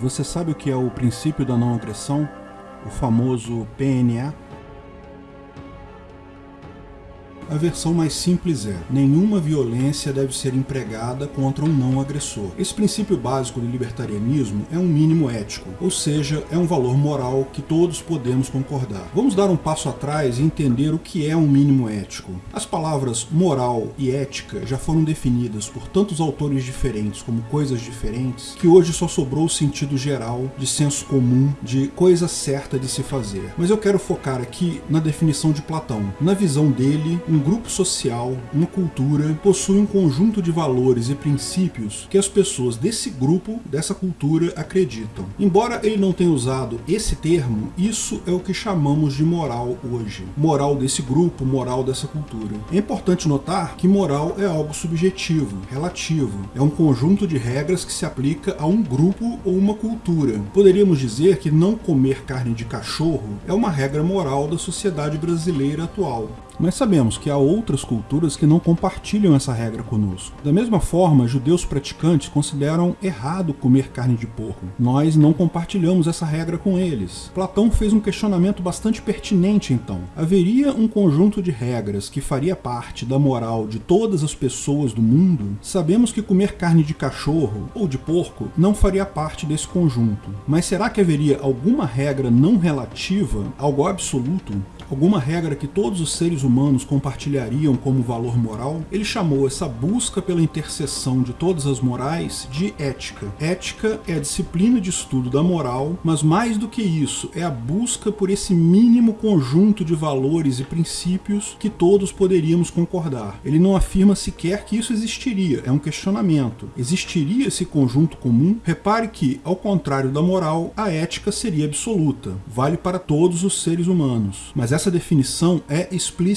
Você sabe o que é o princípio da não agressão? O famoso PNA? A versão mais simples é, nenhuma violência deve ser empregada contra um não agressor. Esse princípio básico do libertarianismo é um mínimo ético, ou seja, é um valor moral que todos podemos concordar. Vamos dar um passo atrás e entender o que é um mínimo ético. As palavras moral e ética já foram definidas por tantos autores diferentes como coisas diferentes, que hoje só sobrou o sentido geral, de senso comum, de coisa certa de se fazer. Mas eu quero focar aqui na definição de Platão. Na visão dele, um grupo social, uma cultura, possui um conjunto de valores e princípios que as pessoas desse grupo, dessa cultura, acreditam. Embora ele não tenha usado esse termo, isso é o que chamamos de moral hoje. Moral desse grupo, moral dessa cultura. É importante notar que moral é algo subjetivo, relativo. É um conjunto de regras que se aplica a um grupo ou uma cultura. Poderíamos dizer que não comer carne de cachorro é uma regra moral da sociedade brasileira atual. Mas sabemos que há outras culturas que não compartilham essa regra conosco. Da mesma forma, judeus praticantes consideram errado comer carne de porco. Nós não compartilhamos essa regra com eles. Platão fez um questionamento bastante pertinente então. Haveria um conjunto de regras que faria parte da moral de todas as pessoas do mundo? Sabemos que comer carne de cachorro ou de porco não faria parte desse conjunto. Mas será que haveria alguma regra não relativa, algo absoluto, alguma regra que todos os seres humanos compartilhariam como valor moral, ele chamou essa busca pela interseção de todas as morais de ética. Ética é a disciplina de estudo da moral, mas mais do que isso, é a busca por esse mínimo conjunto de valores e princípios que todos poderíamos concordar. Ele não afirma sequer que isso existiria, é um questionamento. Existiria esse conjunto comum? Repare que, ao contrário da moral, a ética seria absoluta, vale para todos os seres humanos. Mas essa definição é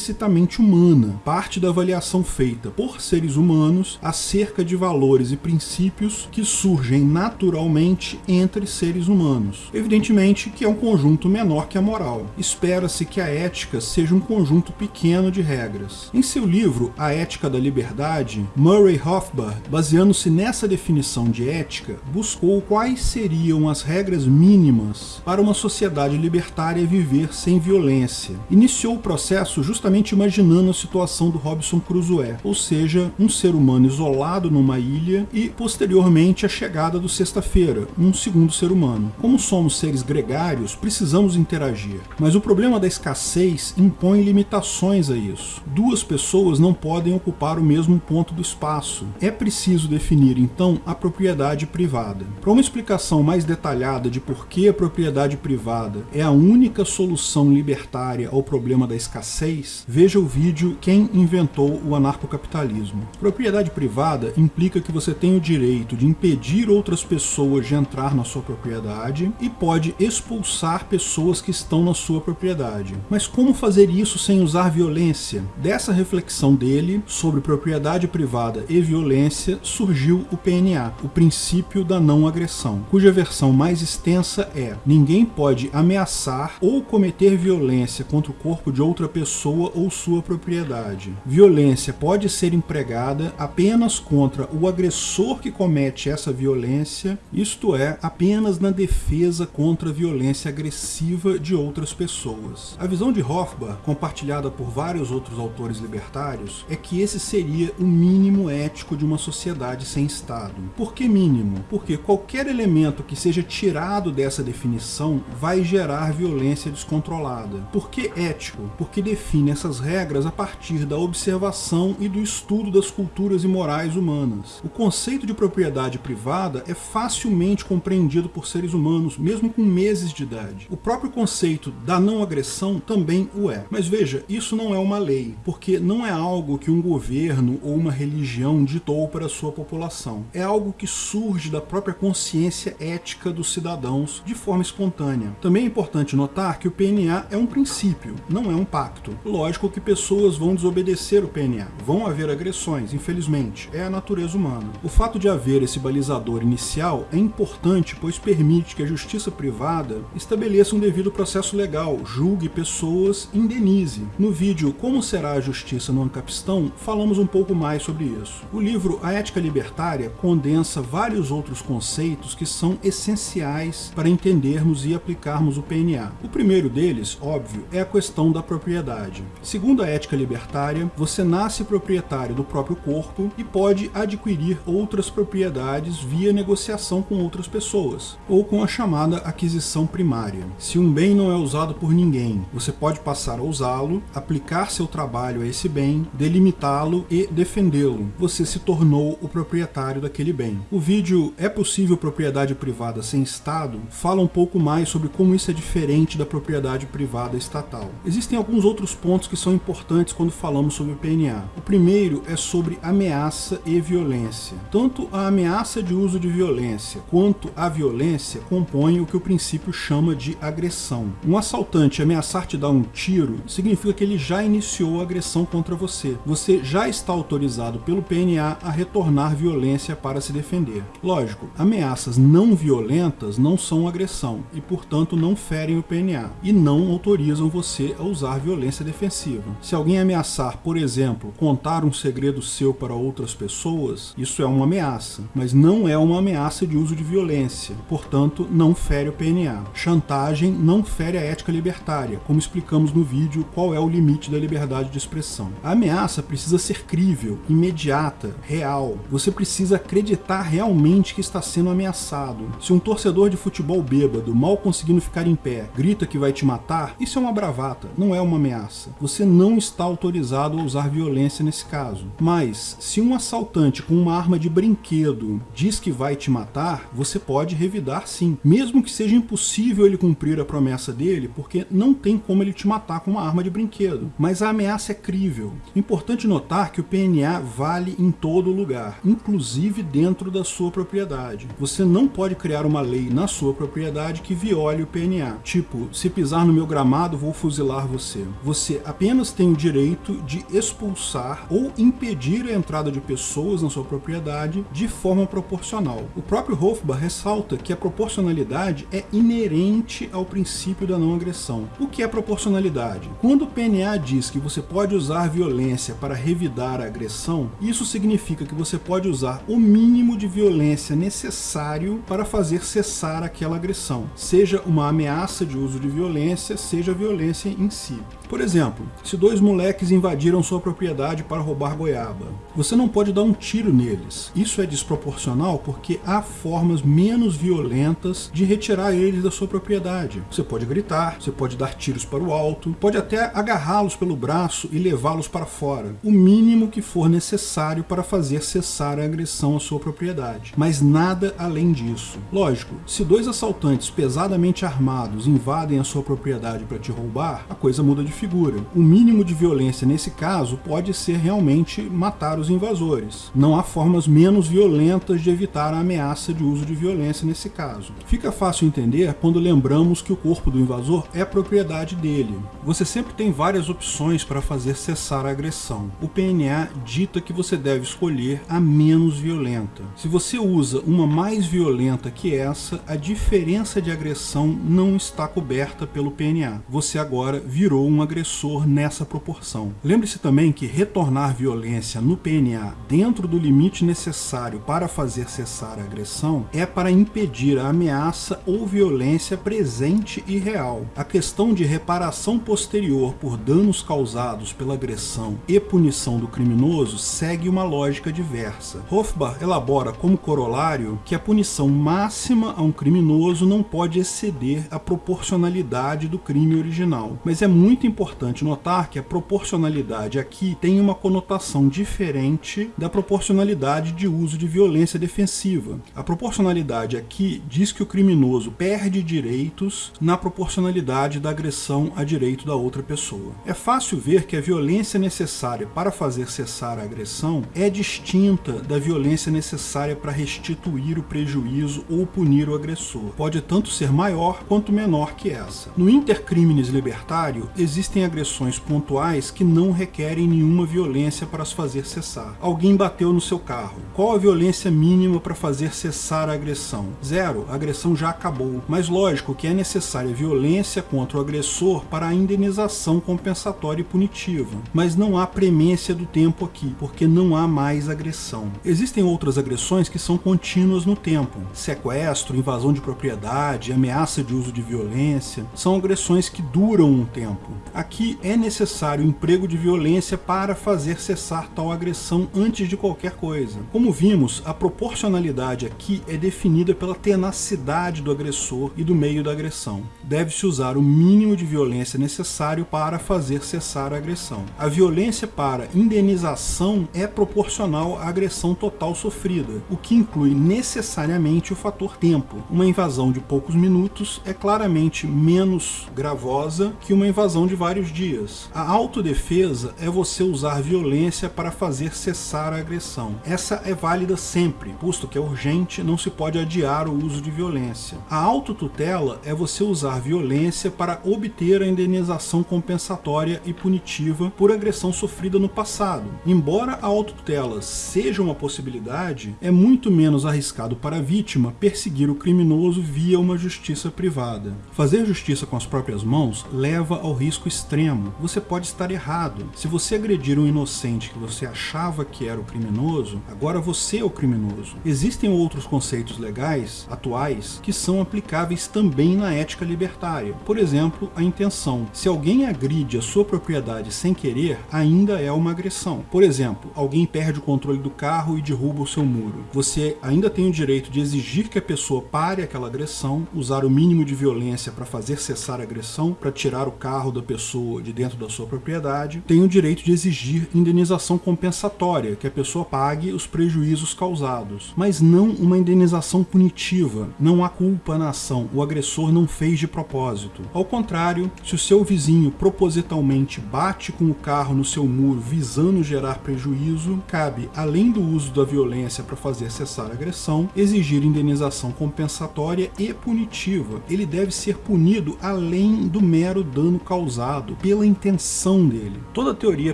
explicitamente humana, parte da avaliação feita por seres humanos acerca de valores e princípios que surgem naturalmente entre seres humanos. Evidentemente que é um conjunto menor que a moral. Espera-se que a ética seja um conjunto pequeno de regras. Em seu livro A Ética da Liberdade, Murray Rothbard, baseando-se nessa definição de ética, buscou quais seriam as regras mínimas para uma sociedade libertária viver sem violência iniciou o processo justamente imaginando a situação do Robson Crusoe, ou seja, um ser humano isolado numa ilha e, posteriormente, a chegada do Sexta-feira, um segundo ser humano. Como somos seres gregários, precisamos interagir, mas o problema da escassez impõe limitações a isso. Duas pessoas não podem ocupar o mesmo ponto do espaço. É preciso definir, então, a propriedade privada. Para uma explicação mais detalhada de por que a propriedade privada é a única solução libertária ao problema da escassez, veja o vídeo Quem inventou o anarcocapitalismo. Propriedade privada implica que você tem o direito de impedir outras pessoas de entrar na sua propriedade e pode expulsar pessoas que estão na sua propriedade. Mas como fazer isso sem usar violência? Dessa reflexão dele sobre propriedade privada e violência surgiu o PNA, o princípio da não agressão, cuja versão mais extensa é: ninguém pode ameaçar ou cometer violência contra contra o corpo de outra pessoa ou sua propriedade. Violência pode ser empregada apenas contra o agressor que comete essa violência, isto é, apenas na defesa contra a violência agressiva de outras pessoas. A visão de Hofbauer, compartilhada por vários outros autores libertários, é que esse seria o mínimo ético de uma sociedade sem Estado. Por que mínimo? Porque qualquer elemento que seja tirado dessa definição vai gerar violência descontrolada. Por que ético, porque define essas regras a partir da observação e do estudo das culturas e morais humanas. O conceito de propriedade privada é facilmente compreendido por seres humanos, mesmo com meses de idade. O próprio conceito da não agressão também o é. Mas veja, isso não é uma lei, porque não é algo que um governo ou uma religião ditou para a sua população. É algo que surge da própria consciência ética dos cidadãos de forma espontânea. Também é importante notar que o PNA é um princípio princípio, não é um pacto. Lógico que pessoas vão desobedecer o PNA, vão haver agressões, infelizmente, é a natureza humana. O fato de haver esse balizador inicial é importante, pois permite que a justiça privada estabeleça um devido processo legal, julgue pessoas, indenize. No vídeo Como será a justiça no Ancapistão, falamos um pouco mais sobre isso. O livro A Ética Libertária condensa vários outros conceitos que são essenciais para entendermos e aplicarmos o PNA. O primeiro deles, óbvio, é a questão da propriedade. Segundo a ética libertária, você nasce proprietário do próprio corpo e pode adquirir outras propriedades via negociação com outras pessoas, ou com a chamada aquisição primária. Se um bem não é usado por ninguém, você pode passar a usá-lo, aplicar seu trabalho a esse bem, delimitá-lo e defendê-lo. Você se tornou o proprietário daquele bem. O vídeo É possível propriedade privada sem Estado fala um pouco mais sobre como isso é diferente da propriedade privada estatal. Existem alguns outros pontos que são importantes quando falamos sobre o PNA. O primeiro é sobre ameaça e violência. Tanto a ameaça de uso de violência quanto a violência compõem o que o princípio chama de agressão. Um assaltante ameaçar te dar um tiro significa que ele já iniciou a agressão contra você. Você já está autorizado pelo PNA a retornar violência para se defender. Lógico, ameaças não violentas não são agressão e, portanto, não ferem o PNA e não autorizam você a usar violência defensiva. Se alguém ameaçar, por exemplo, contar um segredo seu para outras pessoas, isso é uma ameaça, mas não é uma ameaça de uso de violência, portanto, não fere o PNA. Chantagem não fere a ética libertária, como explicamos no vídeo qual é o limite da liberdade de expressão. A ameaça precisa ser crível, imediata, real. Você precisa acreditar realmente que está sendo ameaçado. Se um torcedor de futebol bêbado, mal conseguindo ficar em pé, grita que vai te matar, isso é uma bravata, não é uma ameaça. Você não está autorizado a usar violência nesse caso. Mas, se um assaltante com uma arma de brinquedo diz que vai te matar, você pode revidar sim. Mesmo que seja impossível ele cumprir a promessa dele, porque não tem como ele te matar com uma arma de brinquedo. Mas a ameaça é crível. Importante notar que o PNA vale em todo lugar, inclusive dentro da sua propriedade. Você não pode criar uma lei na sua propriedade que viole o PNA. Tipo, se pisar no meu gramado, vou fuzilar você. Você apenas tem o direito de expulsar ou impedir a entrada de pessoas na sua propriedade de forma proporcional. O próprio Hofbauer ressalta que a proporcionalidade é inerente ao princípio da não agressão. O que é proporcionalidade? Quando o PNA diz que você pode usar violência para revidar a agressão, isso significa que você pode usar o mínimo de violência necessário para fazer cessar aquela agressão, seja uma ameaça de uso de violência, seja violência em si. Por exemplo, se dois moleques invadiram sua propriedade para roubar goiaba, você não pode dar um tiro neles. Isso é desproporcional porque há formas menos violentas de retirar eles da sua propriedade. Você pode gritar, você pode dar tiros para o alto, pode até agarrá-los pelo braço e levá-los para fora. O mínimo que for necessário para fazer cessar a agressão à sua propriedade. Mas nada além disso. Lógico, se dois assaltantes pesadamente armados invadem a sua propriedade para te roubar, a coisa muda de figura. O mínimo de violência nesse caso pode ser realmente matar os invasores. Não há formas menos violentas de evitar a ameaça de uso de violência nesse caso. Fica fácil entender quando lembramos que o corpo do invasor é propriedade dele. Você sempre tem várias opções para fazer cessar a agressão. O PNA dita que você deve escolher a menos violenta. Se você usa uma mais violenta que essa, a diferença de agressão não está coberta pelo PNA. Você agora virou um agressor nessa proporção. Lembre-se também que retornar violência no PNA dentro do limite necessário para fazer cessar a agressão é para impedir a ameaça ou violência presente e real. A questão de reparação posterior por danos causados pela agressão e punição do criminoso segue uma lógica diversa. Hofbauer elabora como corolário que a punição máxima a um criminoso não pode exceder a proporcionalidade do crime original, mas é muito importante notar que a proporcionalidade aqui tem uma conotação diferente da proporcionalidade de uso de violência defensiva. A proporcionalidade aqui diz que o criminoso perde direitos na proporcionalidade da agressão a direito da outra pessoa. É fácil ver que a violência necessária para fazer cessar a agressão é distinta da violência necessária para restituir o prejuízo ou punir o agressor. Pode tanto ser maior quanto menor que essa. No Intercriminis libertário, existem agressões pontuais que não requerem nenhuma violência para as fazer cessar. Alguém bateu no seu carro. Qual a violência mínima para fazer cessar a agressão? Zero, a agressão já acabou. Mas lógico que é necessária violência contra o agressor para a indenização compensatória e punitiva. Mas não há premência do tempo aqui, porque não há mais agressão. Existem outras agressões que são contínuas no tempo. Sequestro, invasão de propriedade, ameaça de uso de violência, são agressões que duram um tempo. Aqui é necessário emprego de violência para fazer cessar tal agressão antes de qualquer coisa. Como vimos, a proporcionalidade aqui é definida pela tenacidade do agressor e do meio da agressão. Deve-se usar o mínimo de violência necessário para fazer cessar a agressão. A violência para indenização é proporcional à agressão total sofrida, o que inclui necessariamente o fator tempo. Uma invasão de poucos minutos é claramente menos gravosa que uma invasão de vários dias. A autodefesa é você usar violência para fazer cessar a agressão. Essa é válida sempre, posto que é urgente, não se pode adiar o uso de violência. A autotutela é você usar violência para obter a indenização compensatória e punitiva por agressão sofrida no passado. Embora a autotutela seja uma possibilidade, é muito menos arriscado para a vítima perseguir o criminoso via uma justiça privada. Fazer justiça com as próprias mãos leva ao risco extremo. Você pode estar errado. Se você agredir um inocente que você achava que era o criminoso, agora você é o criminoso. Existem outros conceitos legais atuais que são aplicáveis também na ética libertária. Por exemplo, a intenção. Se alguém agride a sua propriedade sem querer, ainda é uma agressão. Por exemplo, alguém perde o controle do carro e derruba o seu muro. Você ainda tem o direito de exigir que a pessoa pare aquela agressão, usar o mínimo de violência para fazer cessar a agressão, para tirar o carro da pessoa de dentro da sua propriedade, tem o direito de exigir indenização compensatória, que a pessoa pague os prejuízos causados, mas não uma indenização punitiva. Não há culpa na ação, o agressor não fez de propósito. Ao contrário, se o seu vizinho propositalmente bate com o carro no seu muro visando gerar prejuízo, cabe, além do uso da violência para fazer cessar a agressão, exigir indenização compensatória e punitiva. Ele deve ser punido além do mero dano causado, pela intenção dele. Toda teoria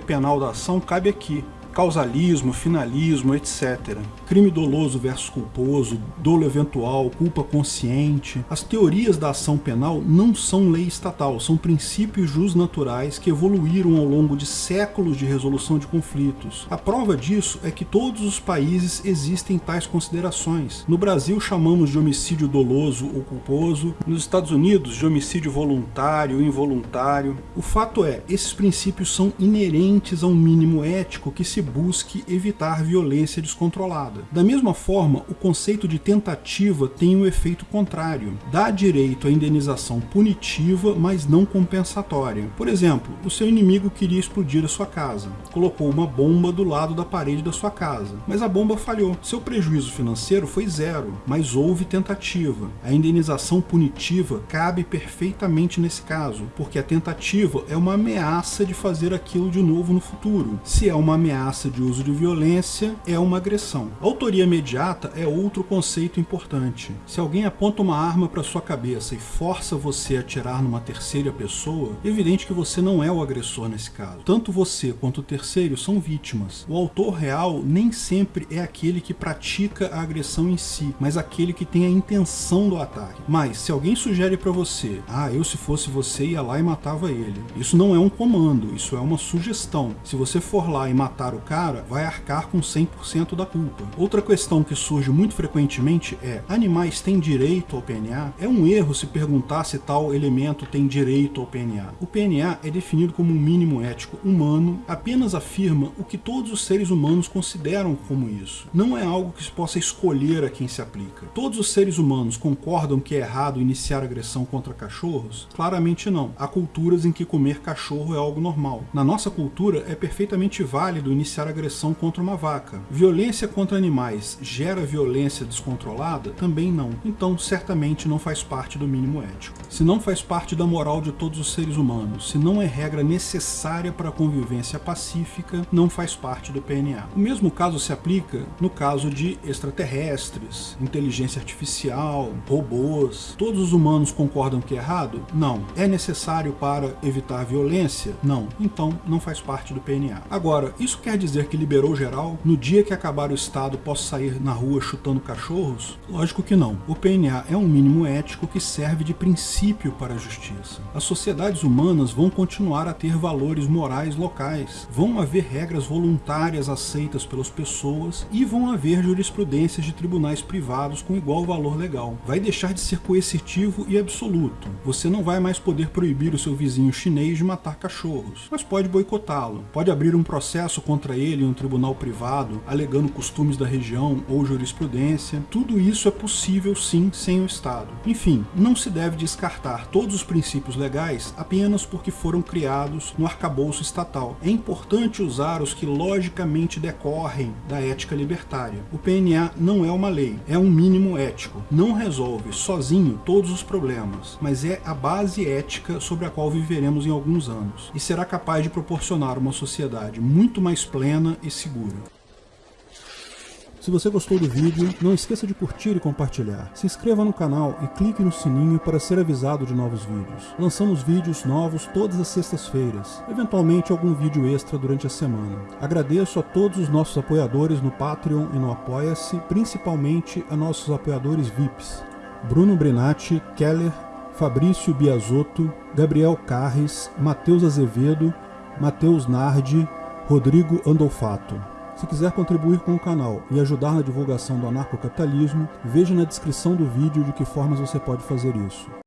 penal da ação cabe aqui, causalismo, finalismo, etc. Crime doloso versus culposo, dolo eventual, culpa consciente. As teorias da ação penal não são lei estatal, são princípios naturais que evoluíram ao longo de séculos de resolução de conflitos. A prova disso é que todos os países existem tais considerações. No Brasil chamamos de homicídio doloso ou culposo, nos Estados Unidos de homicídio voluntário ou involuntário. O fato é, esses princípios são inerentes a um mínimo ético que se se busque evitar violência descontrolada. Da mesma forma, o conceito de tentativa tem o um efeito contrário. Dá direito à indenização punitiva, mas não compensatória. Por exemplo, o seu inimigo queria explodir a sua casa. Colocou uma bomba do lado da parede da sua casa, mas a bomba falhou. Seu prejuízo financeiro foi zero, mas houve tentativa. A indenização punitiva cabe perfeitamente nesse caso, porque a tentativa é uma ameaça de fazer aquilo de novo no futuro. Se é uma ameaça ameaça de uso de violência é uma agressão. Autoria imediata é outro conceito importante. Se alguém aponta uma arma para sua cabeça e força você a atirar numa terceira pessoa, é evidente que você não é o agressor nesse caso. Tanto você quanto o terceiro são vítimas. O autor real nem sempre é aquele que pratica a agressão em si, mas aquele que tem a intenção do ataque. Mas se alguém sugere para você, ah, eu se fosse você ia lá e matava ele. Isso não é um comando, isso é uma sugestão. Se você for lá e matar o o cara, vai arcar com 100% da culpa. Outra questão que surge muito frequentemente é: animais têm direito ao PNA? É um erro se perguntar se tal elemento tem direito ao PNA. O PNA é definido como um mínimo ético humano, apenas afirma o que todos os seres humanos consideram como isso. Não é algo que se possa escolher a quem se aplica. Todos os seres humanos concordam que é errado iniciar agressão contra cachorros? Claramente não. Há culturas em que comer cachorro é algo normal. Na nossa cultura é perfeitamente válido iniciar iniciar agressão contra uma vaca. Violência contra animais gera violência descontrolada? Também não. Então, certamente não faz parte do mínimo ético. Se não faz parte da moral de todos os seres humanos, se não é regra necessária para a convivência pacífica, não faz parte do PNA. O mesmo caso se aplica no caso de extraterrestres, inteligência artificial, robôs. Todos os humanos concordam que é errado? Não. É necessário para evitar violência? Não. Então, não faz parte do PNA. Agora, isso quer dizer que liberou geral? No dia que acabar o Estado, posso sair na rua chutando cachorros? Lógico que não. O PNA é um mínimo ético que serve de princípio para a justiça. As sociedades humanas vão continuar a ter valores morais locais. Vão haver regras voluntárias aceitas pelas pessoas e vão haver jurisprudências de tribunais privados com igual valor legal. Vai deixar de ser coercitivo e absoluto. Você não vai mais poder proibir o seu vizinho chinês de matar cachorros, mas pode boicotá-lo. Pode abrir um processo contra ele em um tribunal privado, alegando costumes da região ou jurisprudência. Tudo isso é possível sim sem o Estado. Enfim, não se deve descartar todos os princípios legais apenas porque foram criados no arcabouço estatal. É importante usar os que logicamente decorrem da ética libertária. O PNA não é uma lei, é um mínimo ético. Não resolve sozinho todos os problemas, mas é a base ética sobre a qual viveremos em alguns anos, e será capaz de proporcionar uma sociedade muito mais plena e segura. Se você gostou do vídeo, não esqueça de curtir e compartilhar. Se inscreva no canal e clique no sininho para ser avisado de novos vídeos. Lançamos vídeos novos todas as sextas-feiras, eventualmente algum vídeo extra durante a semana. Agradeço a todos os nossos apoiadores no Patreon e no Apoia-se, principalmente a nossos apoiadores VIPs. Bruno Brinatti, Keller, Fabrício Biasotto, Gabriel Carres, Matheus Azevedo, Matheus Nardi, Rodrigo Andolfato. Se quiser contribuir com o canal e ajudar na divulgação do anarcocapitalismo, veja na descrição do vídeo de que formas você pode fazer isso.